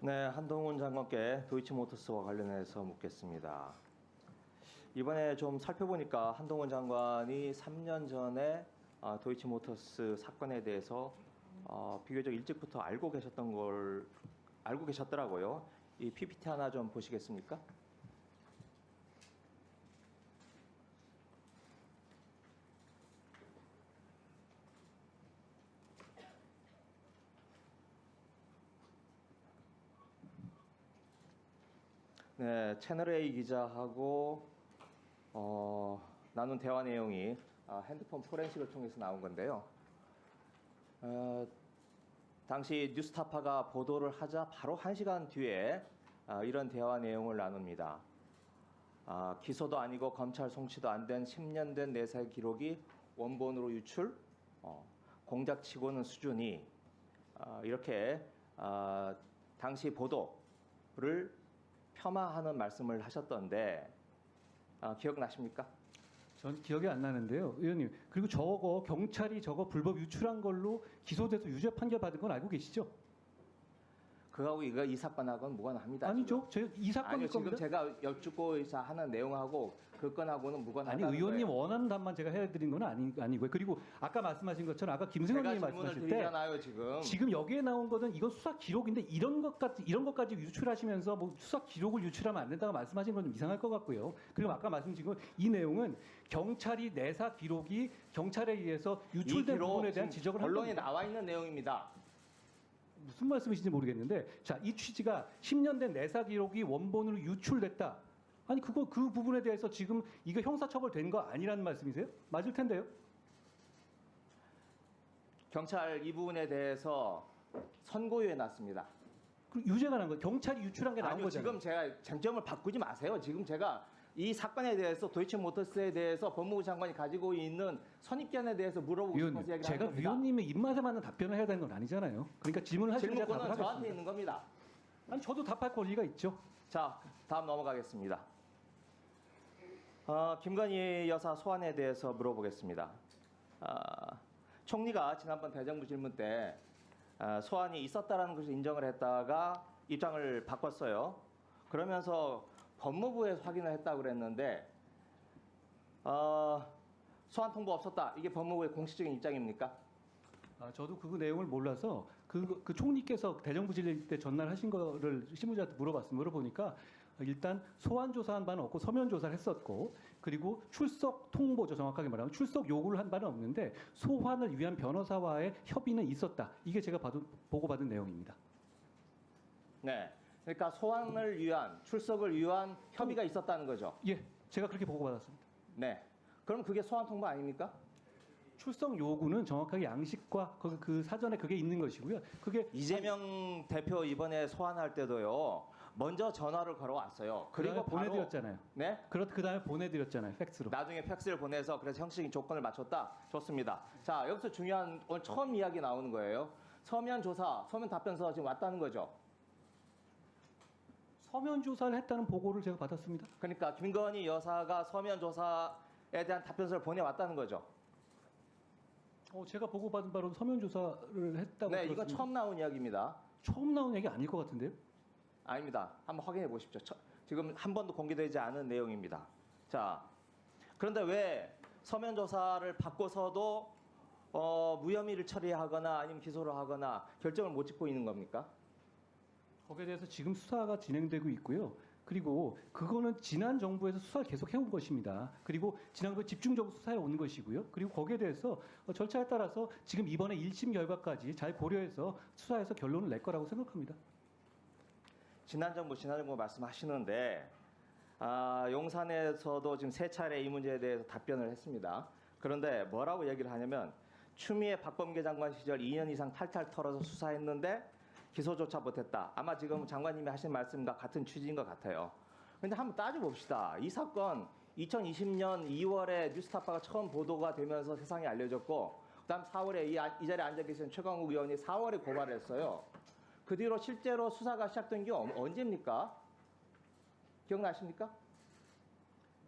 네, 한동훈 장관께 도이치모터스와 관련해서 묻겠습니다. 이번에 좀 살펴보니까 한동훈 장관이 3년 전에 아, 도이치모터스 사건에 대해서 어, 비교적 일찍부터 알고 계셨던 걸 알고 계셨더라고요. 이 PPT 하나 좀 보시겠습니까? 네, 채널 A 기자하고 어, 나눈 대화 내용이 아, 핸드폰 포렌식을 통해서 나온 건데요. 어, 당시 뉴스타파가 보도를 하자 바로 한 시간 뒤에 아, 이런 대화 내용을 나눕니다. 아, 기소도 아니고 검찰 송치도 안 된 10년 된 내사 기록이 원본으로 유출, 어, 공작치고는 수준이 아, 이렇게 아, 당시 보도를 폄하하는 말씀을 하셨던데 아, 기억나십니까? 전 기억이 안 나는데요, 의원님. 그리고 저거 경찰이 저거 불법 유출한 걸로 기소돼서 유죄 판결 받은 건 알고 계시죠? 그하고 이거 이 사건하고는 무관합니다. 아니죠. 제 이 사건일 아니요, 지금 겁니다. 제가 여쭙고 하는 내용하고 그 건하고는 무관하다는 아니 의원님 거예요. 원하는 답만 제가 해드린 건 아니 아니고요. 그리고 아까 말씀하신 것처럼 아까 김승현 제가 님이 질문을 말씀하실 때 지금. 지금 여기에 나온 거는 이건 수사 기록인데 이런 것까지 이런 것까지 유출하시면서 뭐 수사 기록을 유출하면 안 된다고 말씀하신 건 좀 이상할 것 같고요. 그리고 아까 말씀드린 건이 내용은 경찰이 내사 기록이 경찰에 의해서 이 유출된 부분에 대한 지적을 한 언론에. 나와 있는 내용입니다. 무슨 말씀이신지 모르겠는데 자 이 취지가 10년 된 내사 기록이 원본으로 유출됐다. 아니 그거 그 부분에 대해서 지금 이거 형사처벌된 거 아니라는 말씀이세요? 맞을 텐데요. 경찰 이 부분에 대해서 선고유예 났습니다. 그 유죄가 난 거. 경찰이 유출한 게 나온 아니요 거잖아요. 지금 제가 쟁점을 바꾸지 마세요. 지금 제가 이 사건에 대해서 도이치모터스에 대해서 법무부 장관이 가지고 있는 선입견에 대해서 물어보고 싶어서 위원님, 얘기를 제가 하는 겁니다. 위원님의 입맛에 맞는 답변을 해야 되는 건 아니잖아요. 그러니까 질문을 하시면 제가 질문권은 저한테 하겠습니다. 있는 겁니다. 아니 저도 답할 권리가 있죠. 자, 다음 넘어가겠습니다. 어, 김건희 여사 소환에 대해서 물어보겠습니다. 아, 총리가 지난번 대정부 질문 때 아, 소환이 있었다라는 것을 인정을 했다가 입장을 바꿨어요. 그러면서 법무부에서 확인을 했다고 그랬는데 어, 소환 통보 없었다. 이게 법무부의 공식적인 입장입니까? 아, 저도 그 내용을 몰라서 그, 그 총리께서 대정부 질의 때 전날 하신 거를 신문자한테 물어봤습니다. 물어보니까 일단 소환 조사한 바는 없고 서면 조사를 했었고 그리고 출석 통보죠. 정확하게 말하면 출석 요구를 한 바는 없는데 소환을 위한 변호사와의 협의는 있었다. 이게 제가 받은, 보고받은 내용입니다. 네. 그러니까 소환을 위한 출석을 위한 협의가 있었다는 거죠. 예, 제가 그렇게 보고받았습니다. 네. 그럼 그게 소환 통보 아닙니까? 출석 요구는 정확하게 양식과 그, 그 사전에 그게 있는 것이고요. 그게 이재명 대표 이번에 소환할 때도요. 먼저 전화를 걸어왔어요. 그리고 바로 보내드렸잖아요. 네. 그렇 그 다음에 보내드렸잖아요. 팩스로. 나중에 팩스를 보내서 그래서 형식적인 조건을 맞췄다. 좋습니다. 자 여기서 중요한 오늘 처음 이야기 나오는 거예요. 서면 조사, 서면 답변서가 지금 왔다는 거죠. 서면 조사를 했다는 보고를 제가 받았습니다. 그러니까 김건희 여사가 서면 조사에 대한 답변서를 보내왔다는 거죠. 어, 제가 보고받은 바로 서면 조사를 했다고 네, 이거 들었습니다. 처음 나온 이야기입니다. 처음 나온 얘기 아닐 것 같은데요? 아닙니다. 한번 확인해 보십시오. 처- 지금 한 번도 공개되지 않은 내용입니다. 자, 그런데 왜 서면 조사를 받고서도 어, 무혐의를 처리하거나 아니면 기소를 하거나 결정을 못 짓고 있는 겁니까? 거기에 대해서 지금 수사가 진행되고 있고요. 그리고 그거는 지난 정부에서 수사를 계속 해온 것입니다. 그리고 지난 그 집중적으로 수사해 온 것이고요. 그리고 거기에 대해서 어, 절차에 따라서 지금 이번에 1심 결과까지 잘 고려해서 수사해서 결론을 낼 거라고 생각합니다. 지난 정부, 지난 정부 말씀하시는데 아, 용산에서도 지금 세 차례 이 문제에 대해서 답변을 했습니다. 그런데 뭐라고 얘기를 하냐면 추미애 박범계 장관 시절 2년 이상 탈탈 털어서 수사했는데 기소조차 못했다. 아마 지금 장관님이 하신 말씀과 같은 취지인 것 같아요. 근데 한번 따져봅시다. 이 사건 2020년 2월에 뉴스타파가 처음 보도가 되면서 세상에 알려졌고 그다음 4월에 이, 아- 이 자리에 앉아 계신 최강욱 의원이 4월에 고발을 했어요. 그 뒤로 실제로 수사가 시작된 게 언- 언제입니까? 기억나십니까?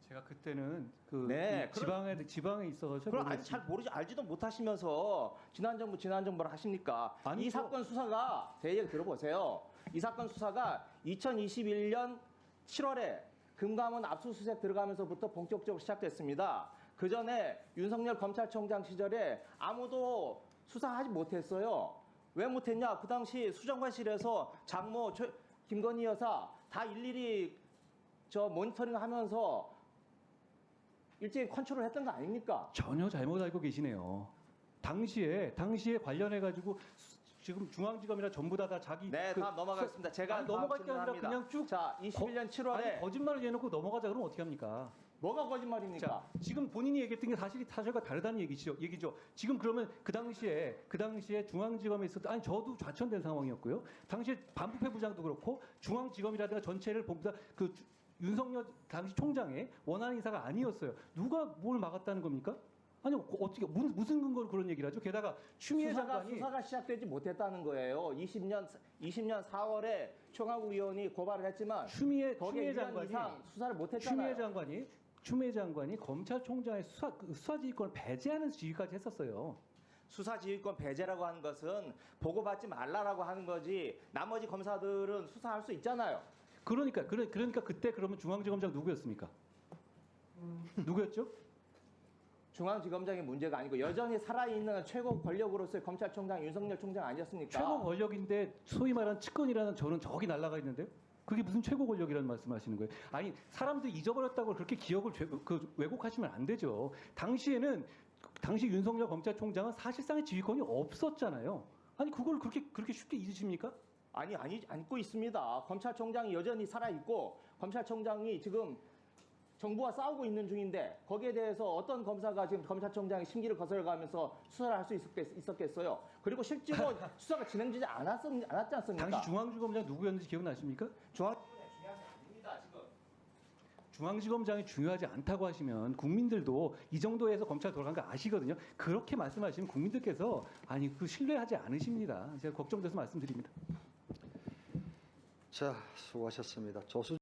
제가 그때는 그 네, 이 지방에 지방에 있어서 그럼 아직 잘 모르지 알지도 못하시면서 지난 정부 지난 정부를 하십니까? 아니, 이 저- 사건 수사가 제 얘기 들어보세요. 이 사건 수사가 2021년 7월에 금감원 압수수색 들어가면서부터 본격적으로 시작됐습니다. 그 전에 윤석열 검찰총장 시절에 아무도 수사하지 못했어요. 왜 못했냐? 그 당시 수정관실에서 장모 최- 김건희 여사 다 일일이 저 모니터링 하면서 일제히 컨트롤 했던 거 아닙니까? 전혀 잘못 알고 계시네요. 당시에 당시에 관련해 가지고 지금 중앙지검이나 전부 다, 다 자기 네, 그 다음 넘어가겠습니다. 제가 아니, 넘어갈 게 아니라. 그냥 쭉 자, 21년 7월에 아니, 거짓말을 해놓고 넘어가자 그러면 어떻게 합니까? 뭐가 거짓말입니까? 자, 지금 본인이 얘기했던 게 사실이 사실과 다르다는 얘기죠. 얘기죠. 지금 그러면 그 당시에 그 당시에 중앙지검에 있었던 아니 저도 좌천된 상황이었고요. 당시에 반부패 부장도 그렇고 중앙지검이라든가 전체를 전부 다 그 윤석열 당시 총장의 원하는 인사가 아니었어요. 누가 뭘 막았다는 겁니까? 아니 어떻게 무슨, 근거로 그런 얘기를 하죠? 게다가 추미애 수사가 장관이 수사가 시작되지 못했다는 거예요. 20년 20년 4월에 총괄 위원이 고발을 했지만 추미애 거기에 추미애 1년 장관이 이상 수사를 추미애 못했잖아요. 장관이 추미애 장관이 검찰총장의 수사 그 수사지휘권을 배제하는 지휘까지 했었어요. 수사지휘권 배제라고 하는 것은 보고받지 말라라고 하는 거지. 나머지 검사들은 수사할 수 있잖아요. 그러니까 그러, 그러니까 그때 그러면 중앙지검장 누구였습니까? 누구였죠? 중앙지검장의 문제가 아니고 여전히 살아있는 최고 권력으로서의 검찰총장 윤석열 총장 아니었습니까? 최고 권력인데 소위 말하는 측근이라는 저는 저기 날아가 있는데요. 그게 무슨 최고 권력이라는 말씀하시는 거예요? 아니 사람들이 잊어버렸다고 그렇게 기억을 죄- 그 왜곡하시면 안 되죠. 당시에는 당시 윤석열 검찰총장은 사실상의 지휘권이 없었잖아요. 아니 그걸 그렇게 그렇게 쉽게 잊으십니까? 아니 아니 안고 있습니다. 검찰총장이 여전히 살아 있고 검찰총장이 지금 정부와 싸우고 있는 중인데 거기에 대해서 어떤 검사가 지금 검찰총장의 심기를 거슬러가면서 수사를 할 수 있었겠, 어요 그리고 실제로 수사가 진행되지 않았, 않았지 않습니까? 당시 중앙지검장 누구였는지 기억나십니까? 중앙 중요한 게 아닙니다 지금. 중앙지검장이 중요하지 않다고 하시면 국민들도 이 정도에서 검찰 돌아간 거 아시거든요. 그렇게 말씀하시면 국민들께서 아니 그 신뢰하지 않으십니다. 제가 걱정돼서 말씀드립니다. 자, 수고하셨습니다. 조수